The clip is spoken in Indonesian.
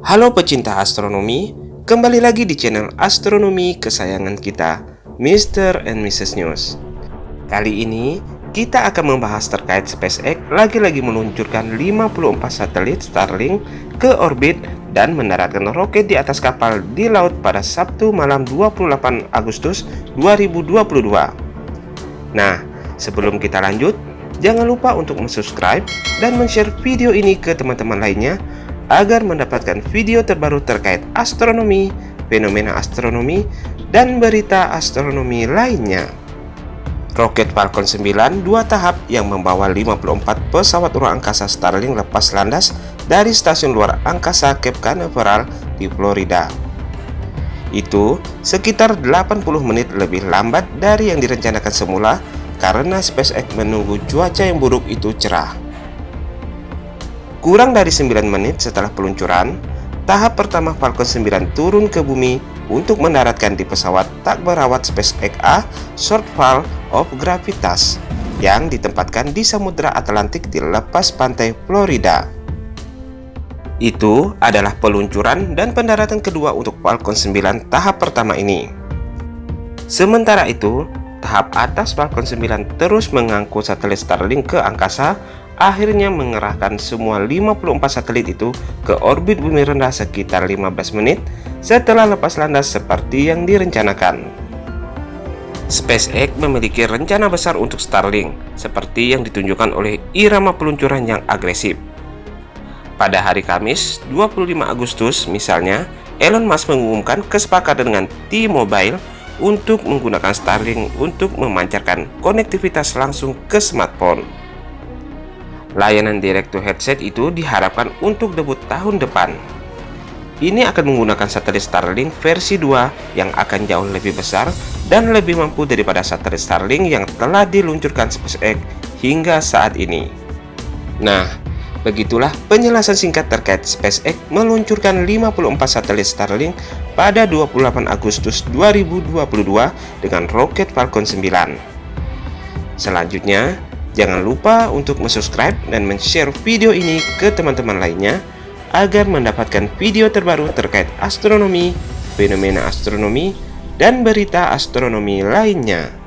Halo pecinta astronomi, kembali lagi di channel astronomi kesayangan kita, Mr. and Mrs. News. Kali ini, kita akan membahas terkait SpaceX lagi-lagi meluncurkan 54 satelit Starlink ke orbit dan mendaratkan roket di atas kapal di laut pada Sabtu malam 28 Agustus 2022. Nah, sebelum kita lanjut, jangan lupa untuk subscribe dan share video ini ke teman-teman lainnya agar mendapatkan video terbaru terkait astronomi, fenomena astronomi, dan berita astronomi lainnya. Roket Falcon 9 dua tahap yang membawa 54 pesawat ruang angkasa Starlink lepas landas dari stasiun luar angkasa Cape Canaveral di Florida. Itu sekitar 80 menit lebih lambat dari yang direncanakan semula karena SpaceX menunggu cuaca yang buruk itu cerah. Kurang dari 9 menit setelah peluncuran, tahap pertama Falcon 9 turun ke bumi untuk mendaratkan di pesawat tak berawat SpaceX A Shortfall of Gravitas yang ditempatkan di Samudra Atlantik di lepas pantai Florida. Itu adalah peluncuran dan pendaratan kedua untuk Falcon 9 tahap pertama ini. Sementara itu, tahap atas Falcon 9 terus mengangkut satelit Starlink ke angkasa akhirnya mengerahkan semua 54 satelit itu ke orbit bumi rendah sekitar 15 menit setelah lepas landas seperti yang direncanakan. SpaceX memiliki rencana besar untuk Starlink, seperti yang ditunjukkan oleh irama peluncuran yang agresif. Pada hari Kamis, 25 Agustus misalnya, Elon Musk mengumumkan kesepakatan dengan T-Mobile untuk menggunakan Starlink untuk memancarkan konektivitas langsung ke smartphone. Layanan direct to headset itu diharapkan untuk debut tahun depan. Ini akan menggunakan satelit Starlink versi 2 yang akan jauh lebih besar dan lebih mampu daripada satelit Starlink yang telah diluncurkan SpaceX hingga saat ini. Nah, begitulah penjelasan singkat terkait SpaceX meluncurkan 54 satelit Starlink pada 28 Agustus 2022 dengan roket Falcon 9. Selanjutnya, Jangan lupa untuk subscribe dan share video ini ke teman-teman lainnya agar mendapatkan video terbaru terkait astronomi, fenomena astronomi, dan berita astronomi lainnya.